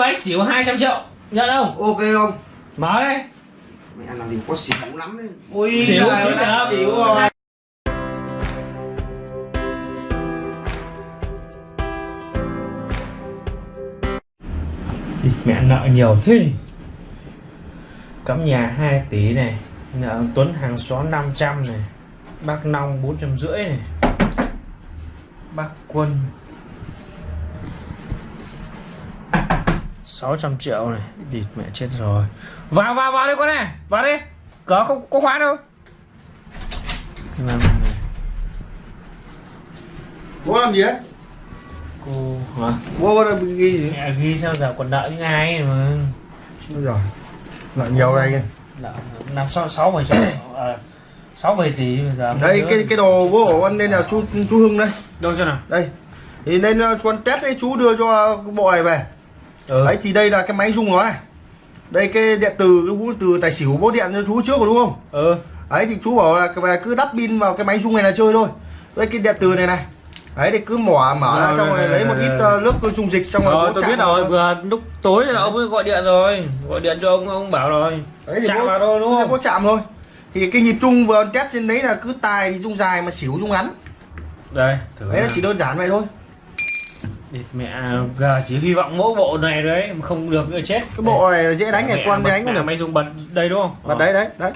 anh xỉu 200 triệu nhận không? Ok không? Mở đây mẹ làm gì có xỉu lắm đấy. Ui Xỉu chứ ơi, xỉu rồi. Mẹ nợ nhiều thế. Cắm nhà 2 tỷ này Nợ Tuấn hàng xóm 500 này Bác Long 450 này Bác Quân 600 triệu này Địt mẹ chết rồi. Vào vào vào đây con này Vào đây Cửa không có khóa đâu. Bố làm gì đấy Cô hả? Bố có ghi gì? Mẹ ghi sao giờ còn nợ những ai mà? Ôi giời lại nhiều đây kìa. Nợ năm sáu sáu bảy triệu. À, sáu bảy tỷ bây giờ đây cái cái đồ bố của con nên là chú chú Hưng đây. Đâu xem nào? Đây. Thì nên uh, con test ấy chú đưa cho bộ này về ừ. đấy thì đây là cái máy rung nó này. Đây cái điện từ cái vũ từ tài xỉu bố điện cho chú trước rồi đúng không? Ừ. Đấy thì chú bảo là về cứ đắp pin vào cái máy rung này là chơi thôi. Đây cái điện từ này này. Đấy thì cứ mỏ mở ra xong rồi, lấy một ít uh, nước dung dịch trong rồi tôi biết rồi vừa lúc tối là ông ấy gọi điện rồi. Gọi điện cho ông ông bảo rồi. Đấy chạm vào thôi đúng không? bố chạm thôi. Thì cái nhịp chung vừa test trên đấy là cứ tài thì rung dài mà xỉu rung ngắn. Đây. Thử đấy là chỉ đơn giản vậy thôi Địt mẹ giờ chỉ hy vọng mỗi bộ này đấy mà không được nữa chết. Cái bộ này dễ đánh này con bật- đánh cũng được. mày dùng bật đây đúng không? Và Ờ. đấy đấy đấy.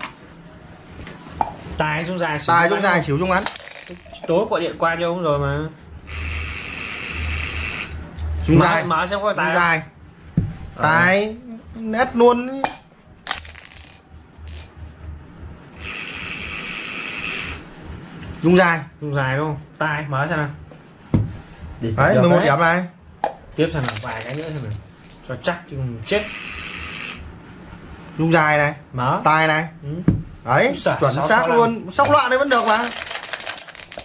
Tài xuống dài tài xuống ngắn dài xỉu rung ngắn tối gọi điện qua cho ông rồi mà. Rung mở, dài. mở xem có tài dài. Ờ. tài nét luôn rung dài. Dùng dài đúng không? Tài mở xem nào Địt đấy được 11 đấy. điểm này. Tiếp xem nào vài cái nữa xem nào cho chắc chứ không chết. Rung dài này mở. tài này. Ừ. đấy giời, chuẩn xác luôn. sóc loạn đấy vẫn được mà.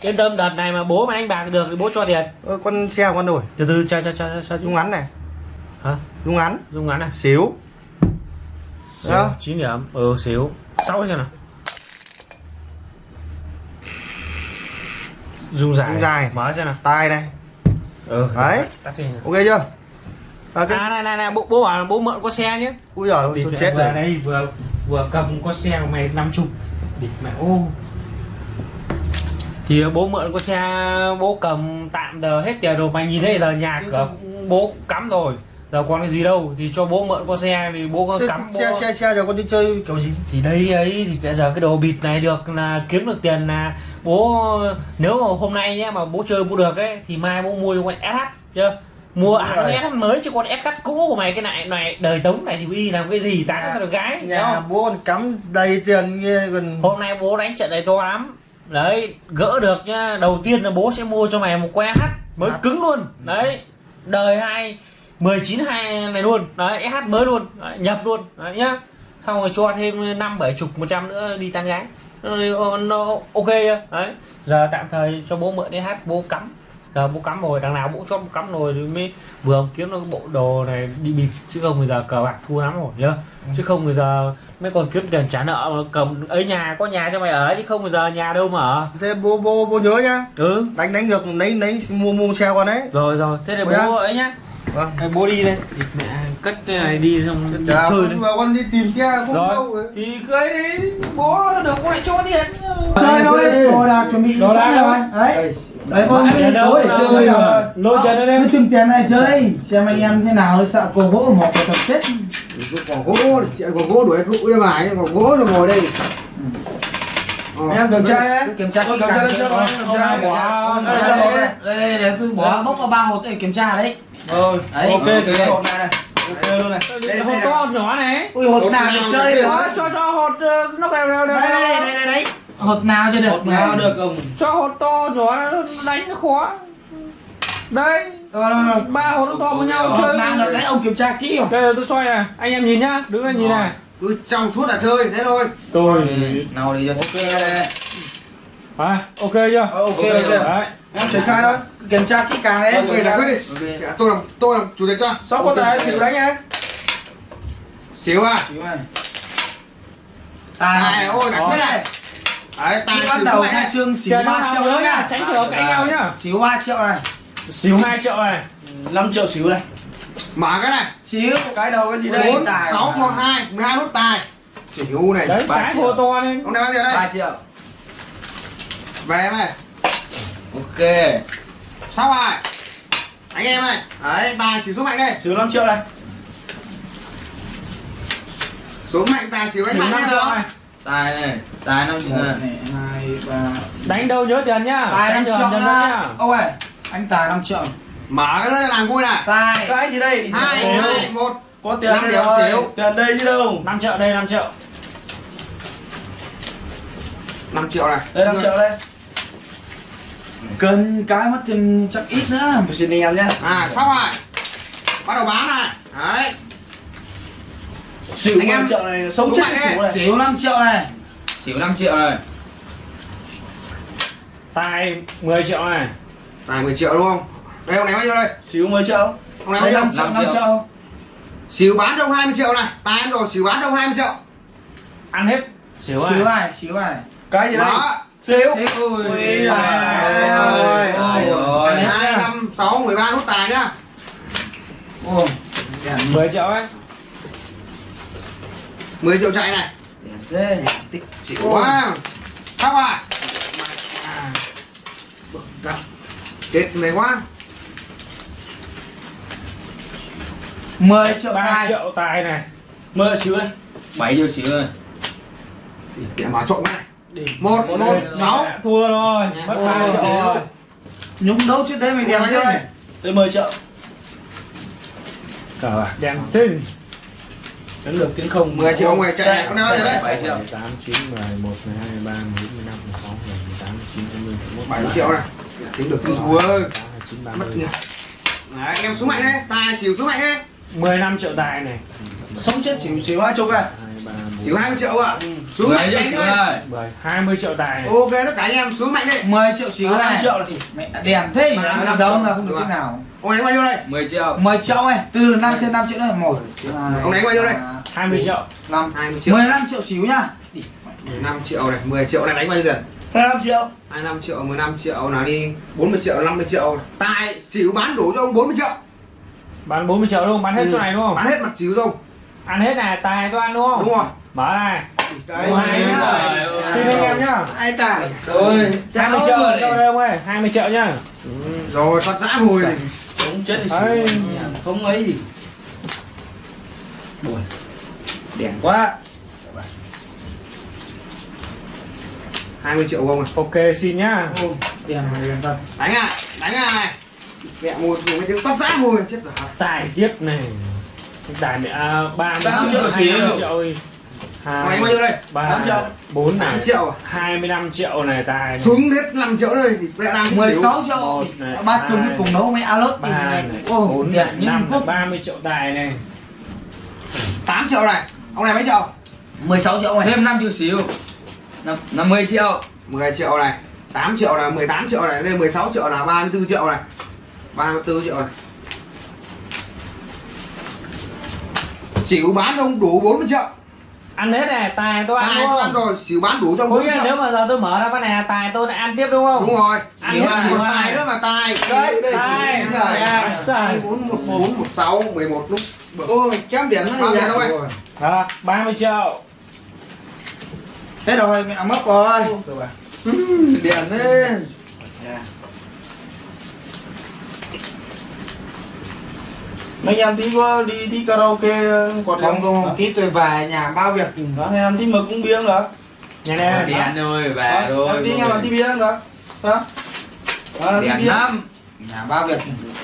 Yên tâm đợt này mà bố mà đánh bạc được thì bố cho tiền. Ơ, con xe con đổi. Từ từ cho cho cho cho, rung ngắn này. Hả? Rung ngắn. Dung ngắn này xíu. Đó. chín điểm. Ừ xíu. Sáu xem nào. Dung dài. Dung dài. mở xem nào. Tài này ừ Đấy. ok chưa? À, cái... à này này này bố bố bảo là bố mượn có xe nhé. Ui giời tôi chết vừa rồi. đây vừa vừa cầm có xe của mày năm chục. Địt mẹ ô. Thì bố mượn có xe bố cầm tạm giờ hết tiền rồi mày nhìn thấy giờ nhà cửa bố cắm rồi giờ còn cái gì đâu thì cho bố mượn có xe thì bố có Thế cắm bố... xe xe xe giờ con đi chơi kiểu gì? Thì đây ấy thì bây giờ cái đồ bịt này được là kiếm được tiền là bố nếu mà hôm nay nhé mà bố chơi bố được ấy thì mai bố mua cho con SH chưa mua hãng rồi. SH mới chứ con SH cũ của mày cái này này đời tống này thì y làm cái gì tán sao được gái nhà bố còn cắm đầy tiền như gần hôm nay bố đánh trận này to lắm. Đấy gỡ được nhá. Đầu tiên là bố sẽ mua cho mày một que SH mới À. cứng luôn. Đấy đời hai 19 hai này luôn. Đấy SH mới luôn. Đấy, nhập luôn. Đấy nhá. Xong rồi cho thêm năm bảy chục một trăm nữa đi tán gái. Nó, nó ok đấy. Giờ tạm thời cho bố mượn SH bố cắm. Giờ bố cắm rồi đằng nào bố cho bố cắm rồi thì mới vừa kiếm được bộ đồ này đi bịp. Chứ không bây giờ cờ bạc thua lắm rồi nhá. Chứ không bây giờ mới còn kiếm tiền trả nợ mà cầm ấy nhà có nhà cho mày ở chứ không bây giờ nhà đâu mà ở. Thế bố bố bố nhớ nhá. Ừ. Đánh đánh được lấy lấy mua mua xe con đấy. Rồi rồi. Thế thì Ủa bố ấy nhá vâng. Bố đi đây. Thì mẹ cất cái này đi xong đi chơi con đấy vào con đi tìm xe không đâu rồi. Thì cứ ấy đi. Bố được có lại cho tiền chơi thôi. đồ đạc chuẩn bị Đồ đạc rồi. đấy. Đấy con tiền đâu? Để chơi rồi. Lôi ra đây. cứ trưng tiền này chơi xem anh em thế nào sợ cổ gỗ một cái tập chết. Còn gỗ còn gỗ đuổi cứ uy mãi còn gỗ là ngồi đây. Ờ. anh em kiểm tra đấy. kiểm tra Tôi kiểm tra cho kiểm tra. Quá. Đây, Đây, đây, tôi bỏ bốc vào ba hộp để kiểm tra đấy. Rồi Đấy. ok cái hộp này này ok luôn này. Đây hộp to hộp nhỏ này. Ui hộp nào được chơi được. cho cho hột ờ, nó đều đều đều đây đây đây đây đây hộp nào chưa được? Hộp nào được không? Cho hột to nhỏ đánh nó khó. Đây. Rồi, rồi, rồi. ba hột nó to với nhau chơi nào được? Đấy ông kiểm tra kỹ không đây rồi tôi xoay này. Anh em nhìn nhá. Đứng lên nhìn này cứ trong suốt là chơi thế thôi. Tôi nào đi cho ok. đây. À, ok chưa? Ờ, ok Ok, ok đấy. Em triển khai thôi. Kiểm tra kỹ càng đấy ok giải quyết đi. Tôi làm tôi làm chủ tịch cho. Sáu con tài xỉu đánh nhá xíu à? Xỉu này. Tài tài ôi giải quyết này. Đấy tài bắt xỉu đầu này trương xỉu 3 nào triệu nữa nhá, tránh trường cãi nhau nhá. xỉu 3 triệu này. Xíu 2 triệu này. 5 triệu xỉu này mở cái này. Xíu cái đầu cái gì đây? Bốn sáu một hai mười hai nút tài. Xỉu này đấy ba cái triệu. vô to lên ông này bao nhiêu đây? 3 triệu. Về em ơi. Ok. Sao rồi anh em ơi. Đấy. Tài xỉu xuống mạnh đây. Xíu 5 triệu này. Xuống mạnh tài xỉu anh xíu mạnh 5 nhá triệu đó này. Tài này tài năm triệu này. Này hai ba. Đánh đâu nhớ tiền nhá. Tài đánh 5 được triệu nhá nhá. Ông ơi anh tài 5 triệu mở cái nữa làm vui này tài. Cái gì đây? Hai một. Có tiền Năm đây triệu rồi xíu. tiền đây chứ đâu. 5 triệu đây 5 triệu. 5 triệu này. Đây 5 triệu đây. Cần cái mất tiền chắc ít nữa. Một xin anh em nhé. À xong rồi. Bắt đầu bán này. Đấy. Xỉu Anh em- 5 triệu này sống chết xỉu này. Xỉu 5 triệu này. Xỉu 5 triệu này. Tài 10 triệu này. Tài 10 triệu đúng không đây ông này bao nhiêu đây? Xíu 10 triệu. Ông này bao đây nhiêu? 5 triệu 5 5 triệu. xỉu bán trong 20 triệu này. Tài ăn rồi xỉu bán trong 20 triệu. Ăn hết. Xíu này này xíu này cái gì đây? Đó. Xíu. Ui, ôi. hai năm sáu mười ba nút tài nhá. Ồ, 10 triệu ấy. 10 triệu chạy này. Thế tích chịu. Quá. Sao rồi à. Bực gặp. kết mày quá 10 triệu 3 tài. triệu tài này. 10 xíu đây 7 triệu xỉu này để mở trộm cái này. Đi một một sáu. thua rồi mất Ôi 3 trời triệu ơi. nhúng đấu trước đấy mày Ủa, đèn thế đây? này tới 10 triệu. Cờ bạc đen tinh. Đến lượt tiến không. 10 triệu ngoài chạy này con nào đấy 7 triệu. 8 9 11 12 13 14 15 16 17 18 19 20 21 7 triệu này. Tính được tính thua ơi 29 mất 30 nhỉ. Đấy em xuống mạnh đấy tài xỉu xuống mạnh đấy 15 triệu tài này. Sống chết xỉu xỉu hai chục à? 2 3 xỉu 20 triệu ạ. Xuống 10 mạnh triệu đánh xỉu 7 20 triệu tài này. Ok tất cả anh em xuống mạnh đấy 10 triệu xíu À. 5 triệu thì mẹ đèn thế À, mà năm đâu là không được thế nào. Ông này bao nhiêu đây. 10 triệu. 10 triệu này từ 5 trên 5 triệu này một Ông này bao nhiêu đây? 20 triệu. 5 20 triệu. 15 triệu xíu nhá. 5 triệu này 10 triệu này đánh bao nhiêu tiền? 25 triệu. 25 triệu 15 triệu là đi. 40 triệu 50 triệu. Tài xỉu bán đủ cho ông 40 triệu bán 40 triệu đúng không? Bán hết Ừ. chỗ này đúng không? Bán hết mặt xỉu không? Ăn hết này tài tôi ăn đúng không? Đúng rồi. Mở này. Đấy. Xin anh em nhá. Ai tài Ôi, 20 cháu triệu rồi. cho đây ông ơi 20 triệu nhá. Rồi phát giã mùi này. Sống chết thì Đấy. không ấy. Gì Đẹp quá. 20 triệu không à? Ok xin nhá. Ô, đèn này đèn thật. Đánh à đánh à này mẹ mùi mùi cái tiếng phát giã mùi chết rồi. Tài tiếp này. Tài mẹ à, 30 30 triệu triệu 25 xíu. triệu ơi ông đánh bao nhiêu đây? 3 8 triệu. 4 này. 8 triệu à? 25 triệu này tài này. xuống hết 5 triệu đây thì mẹ đang xỉu 16 triệu. Một này, ba hai, cùng cùng nấu mấy alert thì ba này này ô bốn đèn này như năm quốc. 30 triệu tài này. 8 triệu này. Ông này mấy triệu? 16 triệu này. Thêm 5 triệu xíu. Năm- 50 triệu. 10 triệu này. 8 triệu là 18 triệu này lên 16 triệu là 34 triệu này 34 triệu này xỉu bán cho ông đủ 40 triệu ăn hết này tài tôi ăn tài đúng tôi ăn không rồi xỉu bán đủ cho ông Ôi 40 nếu triệu mà giờ tôi mở ra cái này tài tôi lại ăn tiếp đúng không đúng rồi Ăn xỉu hết là xỉu một tài nữa mà tài đây đây Tài, sai. 4 1 4 1 6 11 lúc ôi kém điểm nữa nhiêu đâu rồi Đó, 30 triệu thế rồi mẹ mất rồi Điện thế mấy em tí có đi tí karaoke quạt không không tí tôi về nhà bao việc đó hay em tí mực cũng biếng được Nhà này Điện rồi, về rồi em tí nghe mà tí biếng được hả đó là tí lắm nhà bao việc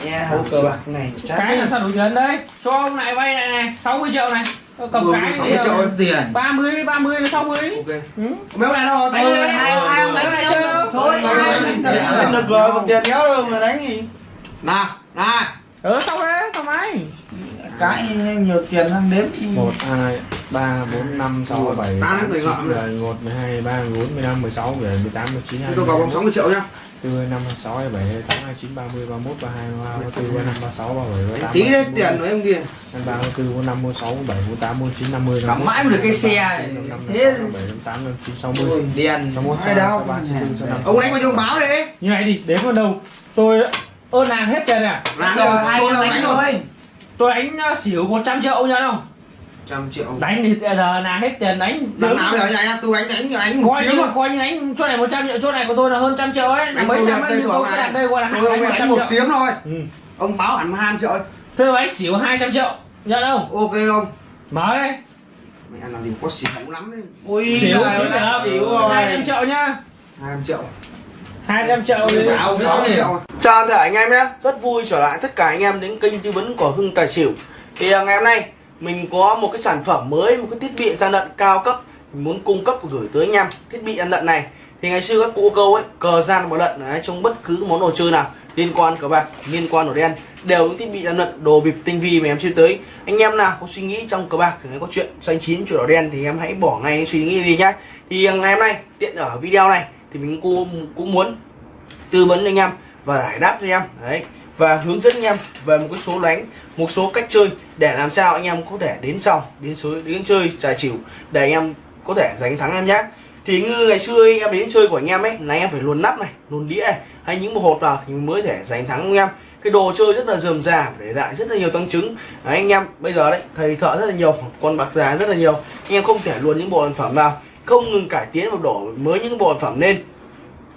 nghe hậu cờ bạc này Cái làm sao đủ tiền đấy Cho ông lại vay này này 60 triệu này Tôi cầm Ừ, cái 60 thì, triệu. ờ, Tiền 30 30 là 60 ok ừ. mấy ông này đâu tay Thôi, đây hai hai ông đánh Này chơi thôi Thôi, thôi, thôi, được. thôi. Rồi còn tiền nhớ đâu mà đánh gì nào nào Ừ xong đấy thoải mái cái nhiều tiền ăn đếm. 1, 2, 3, 4, 5, 6, 7, Tám 8, người 9, ngợm rồi. 11, 12, 13, 14, 15, 16, 17, 18, 19, Thế 20, tôi vào vòng 60 triệu nhá. 4, 5, 6, 27, 28, 29, 30, 31, 32, 33, 34, 35, 36, 37, 38, tí đấy tiền của em kia. 33, 34, 45, 46, 47, 48, 49, 50, Cắm mãi mới được cái xe này. 55, Thế 57, 58, 59, 60, Điện 61, Ai 62, đâu, 63, 64, 65. ông đánh nhiêu ông báo đi Như này đi, đến vào đầu Tôi ơn nàng hết tiền nè làm rồi rồi hai tôi đánh đánh rồi. tôi đánh xỉu 100 triệu nhớ không trăm triệu. Đánh thì giờ là hết tiền đánh đằng nào giờ nhà em tôi đánh đánh đánh coi như coi như đánh chỗ này 100 triệu chỗ này của tôi là hơn trăm triệu ấy. Là Đánh mấy tôi trăm ấy tôi này. đặt đây gọi là tôi đánh đánh một triệu. tiếng thôi. Ừ. ông báo hẳn hai triệu thế mà đánh xỉu 200 triệu. Nhớ không? Ok không mở đây mẹ làm gì có xỉu lắm đấy. Ui xỉu xỉu xỉu rồi. 200 triệu nhá hai triệu 200 triệu thì sáu triệu Chào. Toàn thể anh em nhé. Rất vui trở lại tất cả anh em đến kênh tư vấn của Hưng Tài Xỉu. Thì à, ngày hôm nay mình có một cái sản phẩm mới Một cái thiết bị gian lận cao cấp. Mình muốn cung cấp và gửi tới anh em Thiết bị gian lận này. Thì ngày xưa các cụ câu ấy Cờ gian và lận đấy, trong bất cứ món đồ chơi nào Liên quan cờ bạc, liên quan đồ đen Đều những thiết bị gian lận, đồ bịp tinh vi mà em chơi tới. Anh em nào có suy nghĩ trong cờ bạc Thì có chuyện xanh chín, chuyện đỏ đen Thì em hãy bỏ ngay suy nghĩ đi nhá. Thì à, ngày hôm nay tiện ở video này thì mình cũng, cũng muốn tư vấn anh em và giải đáp cho anh em. Đấy. Và hướng dẫn anh em về một cái số đánh một số cách chơi để làm sao anh em có thể đến sau đến sới đến chơi tài xỉu để anh em có thể giành thắng em nhé. Thì như ngày xưa anh em đến chơi của anh em ấy là anh em phải luồn nắp này luồn đĩa này hay những bộ hột vào thì mới thể giành thắng anh em. Cái đồ chơi rất là dườm già để lại rất là nhiều tăng chứng. Đấy, anh em bây giờ đấy thầy thợ rất là nhiều con bạc già rất là nhiều. Anh em không thể luồn những bộ sản phẩm vào không ngừng cải tiến và đổ mới những bộ sản phẩm lên.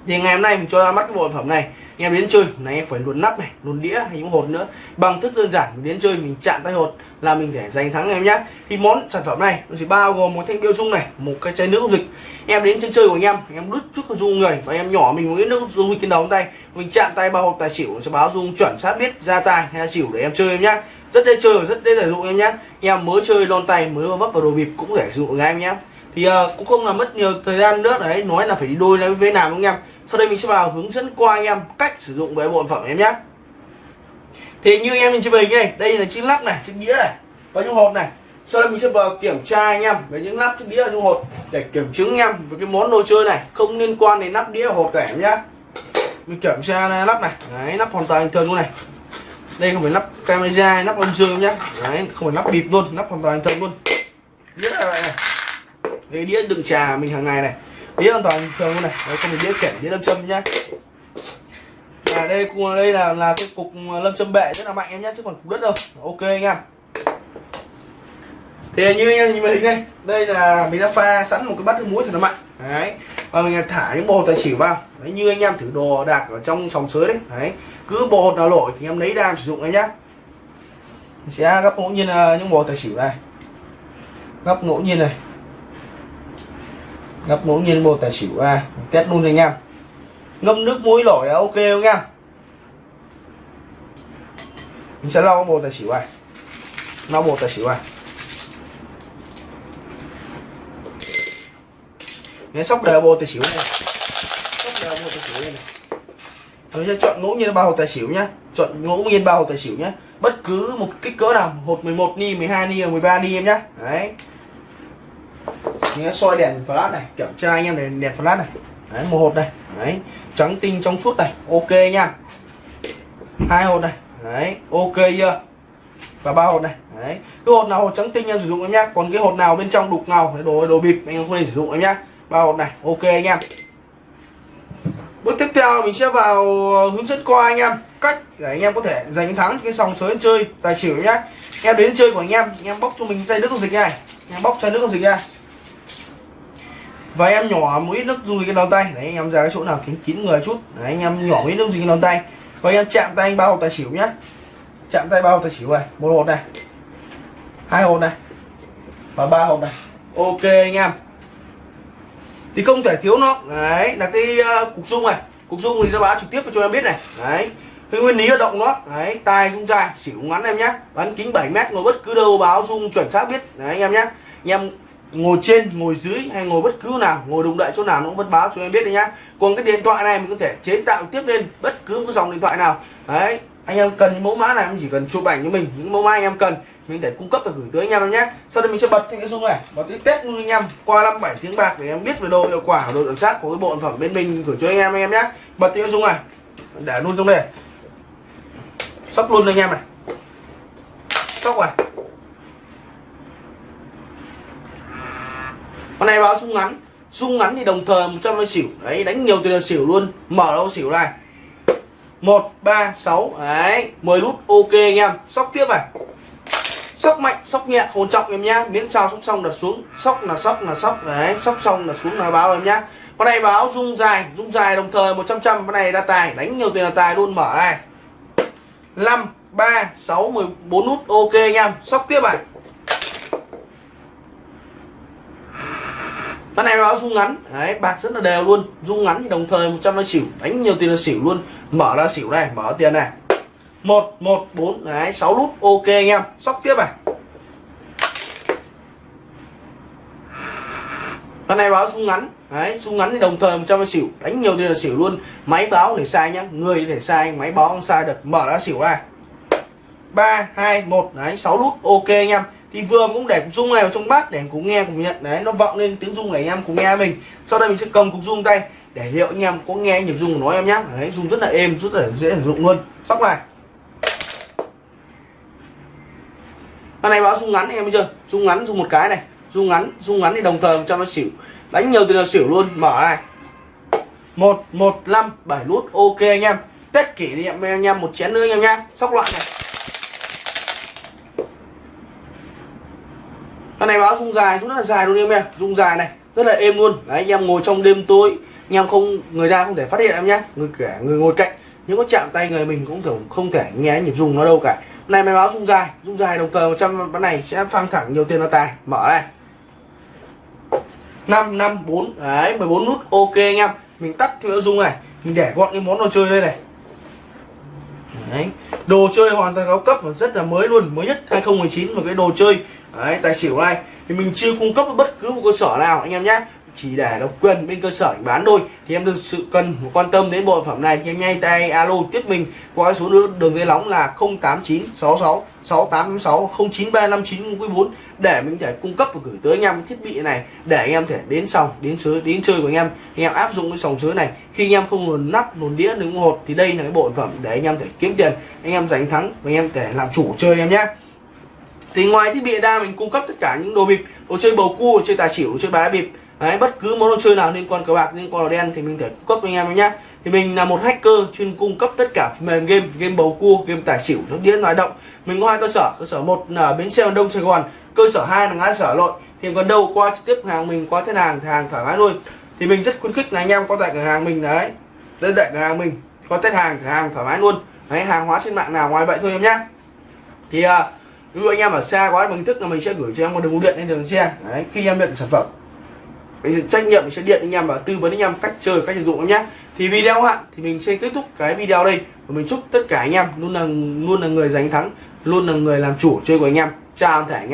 Thì ngày hôm nay mình cho ra mắt cái bộ sản phẩm này. Anh em đến chơi là anh em phải luồn nắp này, luồn đĩa hay những hột nữa. Bằng thức đơn giản, mình đến chơi, mình chạm tay hột là mình để giành thắng em nhé thì món sản phẩm này, nó chỉ bao gồm một thanh tiêu dung này, một cái chai nước dung dịch. Em đến chân chơi của anh em anh em đút chút dung người, và em nhỏ mình muốn nước dung dịch trên đầu tay. Mình chạm tay bao hột tài xỉu, sẽ báo dung chuẩn xác biết ra tài hay là xỉu để em chơi em nhé rất dễ chơi và rất dễ sử dụng em nhé em mới chơi lon tay, mới vấp vào đồ bịp cũng để sử dụng ngay em nhé thì uh, cũng không là mất nhiều thời gian nữa. Đấy nói là phải đi đôi với với nào anh em. Sau đây mình sẽ vào hướng dẫn qua anh em cách sử dụng với bộ phẩm em nhé. Thì như anh em nhìn trên hình này đây là chiếc lắc này chiếc đĩa này và những hộp này. Sau đây mình sẽ vào kiểm tra anh em về những nắp chiếc đĩa và những hộp để kiểm chứng anh em về cái món đồ chơi này không liên quan đến nắp đĩa hộp cả em nhé. Mình kiểm tra nắp này. Đấy nắp hoàn toàn bình thường luôn này. Đây không phải nắp camera lắp nắp âm dương nhá đấy không phải nắp bịp luôn nắp hoàn toàn bình thường luôn. Đĩa là này cái đĩa đựng trà mình hàng ngày này. Đĩa hoàn toàn thường luôn này. Đấy, không phải đĩa kẻ đĩa lâm châm nhá. À đây cùng đây là là cái cục à, lâm châm bệ rất là mạnh em nhé chứ còn cục đất đâu. Ok anh em. Thì như anh em nhìn màn hình đây đây là mình đã pha sẵn một cái bát nước muối thì là mạnh. Đấy và mình thả những bộ tài xỉu vào. Đấy, như anh em thử đồ đạc ở trong sòng sới đấy. Đấy cứ bộ hột nào lỗi thì em lấy ra em sử dụng em nhá. mình sẽ gấp ngẫu nhiên à, những bộ tài xỉu này. Gấp ngẫu nhiên này gấp ngẫu nhiên bộ tài xỉu ra test luôn anh em. Ngâm nước muối lỗi là ok không nha mình sẽ lau bộ tài xỉu này. Lau bộ tài xỉu này. Nếu sóc đều bộ tài xỉu này. Sóc đều bộ tài xỉu này, này. Mình sẽ chọn ngẫu nhiên bao hột tài xỉu nhá. Chọn ngẫu nhiên bao hột tài xỉu nhá. Bất cứ một kích cỡ nào hột 11 ni 12 ni 13 ni em nhá. Đấy mình soi đèn flash này, kiểm tra anh em để đèn flash này. Đấy, một hộp này đấy, trắng tinh trong suốt này, ok nha. Hai hộp này. Đấy, ok chưa? Và ba hột này. Đấy, cái hột nào hột trắng tinh em sử dụng em nhá. Còn cái hột nào bên trong đục ngầu, đồ đồ bịp anh em không thể sử dụng em nhá. Ba hột này, ok anh em bước tiếp theo mình sẽ vào hướng dẫn qua anh em. Cách để anh em có thể giành thắng cái sòng sới chơi tài xỉu nhá. Em đến chơi của anh em anh em bóc cho mình chai nước không dịch này. Anh em bóc chai nước không dịch ra và em nhỏ một ít nước dung dịch cái đầu tay. Đấy anh em ra cái chỗ nào kín kín người chút. Đấy anh em nhỏ một ít nước dung dịch cái đầu tay. Và anh em chạm tay anh bao hột tài xỉu nhá. Chạm tay bao hột tài xỉu này. Một hột này. Hai hột này. Và ba hột này. Ok anh em. Thì không thể thiếu nó. Đấy là cái uh, cục dung này. Cục dung thì nó báo trực tiếp cho em biết này. Đấy cái nguyên lý hoạt động nó đấy tai dung dài xỉu ngắn em nhé bán kính 7 mét ngồi bất cứ đâu báo dung chuẩn xác biết. Đấy anh em nhé anh em ngồi trên, ngồi dưới hay ngồi bất cứ nào, ngồi đụng đậy chỗ nào nó cũng vẫn báo cho em biết đấy nhá. Còn cái điện thoại này mình có thể chế tạo tiếp lên bất cứ một dòng điện thoại nào. Đấy, anh em cần những mẫu mã này, em chỉ cần chụp ảnh cho mình, những mẫu mã anh em cần, mình để cung cấp và gửi tới anh em nhé sau đây mình sẽ bật cái dung này, bật cái test luôn anh em, qua năm bảy tiếng bạc để em biết về độ hiệu quả độ chuẩn xác của cái bộ sản phẩm bên mình gửi cho anh em anh em nhé bật cái dung này, để luôn trong đây. Sóc luôn anh em này. Sóc này. Con này báo sung ngắn. Sung ngắn thì đồng thời 100 mươi xỉu. Đấy, đánh nhiều tiền là xỉu luôn. Mở đâu xỉu này. Một, ba, sáu. Đấy 10 nút ok anh em. Sóc tiếp này. Sóc mạnh, sóc nhẹ, không trọng em nhá. Miễn sao sóc xong đặt xuống. Sóc là sóc là sóc. Đấy, sóc xong là xuống là báo em nhá. Con này báo rung dài rung dài đồng thời 100 trăm con này ra tài, đánh nhiều tiền là tài luôn. Mở này. 5 3 6 14 nút ok anh em. Sóc tiếp này. Con này báo rung ngắn. Đấy, bạc rất là đều luôn. Rung ngắn thì đồng thời 100 là xỉu. Đánh nhiều tiền là xỉu luôn. Mở là xỉu này, mở tiền này. Một một, bốn, đấy, sáu nút ok anh em. Sóc tiếp này. Con này báo rung ngắn. Đấy, rung ngắn thì đồng thời 100 là xỉu. Đánh nhiều tiền là xỉu luôn. Máy báo để sai nhá. Người thể sai, máy báo không sai được. Mở ra xỉu này. Ba, hai, một. Đấy, sáu nút ok anh em thì vừa cũng để cục rung này vào trong bát để cùng nghe, cùng nhận. Đấy, nó vọng lên tiếng rung này, anh em cùng nghe mình. Sau đây mình sẽ cầm cục rung tay để liệu anh em có nghe nhịp rung của nó em nhé. Đấy rung rất là êm, rất là dễ sử dụng luôn. Sóc này. Con này báo rung ngắn em chưa? Rung ngắn rung một cái này. Rung ngắn rung ngắn thì đồng thời cho nó xỉu. Đánh nhiều thì nó xỉu luôn. Mở này. Một một, năm, bảy nút. Ok anh em. Tết kỷ niệm em anh em một chén nữa anh em nhá sóc loại này. Con này báo rung dài rất là dài luôn em ạ, rung dài này rất là êm luôn. Đấy anh em ngồi trong đêm tối anh em không người ta không thể phát hiện em nhá. Người kẻ người ngồi cạnh nếu có chạm tay người mình cũng thường không thể nghe nhịp rung nó đâu cả. Này máy báo rung dài rung dài đồng thời 100 bán này sẽ phang thẳng nhiều tiền nó tài. Mở này. 5 5 4 đấy 14 nút ok anh em. Mình tắt thì nó rung này mình để gọn cái món đồ chơi đây này. Đấy đồ chơi hoàn toàn cao cấp và rất là mới luôn. Mới nhất 2019 một cái đồ chơi đấy, tài xỉu này. Thì mình chưa cung cấp bất cứ một cơ sở nào, anh em nhé. Chỉ để độc quyền bên cơ sở bán thôi. Thì em thực sự cần quan tâm đến bộ phẩm này. Thì em ngay tay alo tiếp mình qua số đường đường dây nóng là 08966 6856 09359 4 để mình thể cung cấp và gửi tới anh em thiết bị này để anh em thể đến sòng, đến sới đến chơi của anh em. Anh em áp dụng cái sòng sới này. Khi anh em không luồn nắp, luồn đĩa đứng hột thì đây là cái bộ phẩm để anh em thể kiếm tiền, anh em giành thắng và anh em thể làm chủ chơi em nhé thì ngoài thiết bị đa mình cung cấp tất cả những đồ bịp đồ chơi bầu cua đồ chơi tài xỉu đồ chơi bài đá bịp Đấy, bất cứ món đồ chơi nào liên quan cờ bạc liên quan đồ đen thì mình thể cung cấp cho anh em nhé thì mình là một hacker chuyên cung cấp tất cả phần mềm game game bầu cua game tài xỉu sóc đĩa nói động. Mình có hai cơ sở cơ sở một là bến xe đông sài gòn cơ sở hai là ngã sở lội thì còn đâu qua trực tiếp hàng mình qua thế hàng hàng thoải mái luôn. Thì mình rất khuyến khích là anh em có tại cửa hàng mình đấy lên tại cửa hàng mình có test hàng cửa hàng thoải mái luôn. Đấy hàng hóa trên mạng nào ngoài vậy thôi em nhé thì uh, ví dụ anh em ở xa quá bằng thức là mình sẽ gửi cho em một đường bưu điện lên đường xe. Đấy, khi em nhận sản phẩm. Mình trách nhiệm mình sẽ điện anh em và tư vấn anh em cách chơi, cách sử dụng em nhé. Thì video hạn thì mình sẽ kết thúc cái video đây. Và mình chúc tất cả anh em luôn là luôn là người giành thắng, luôn là người làm chủ chơi của anh em. Chào thể anh em.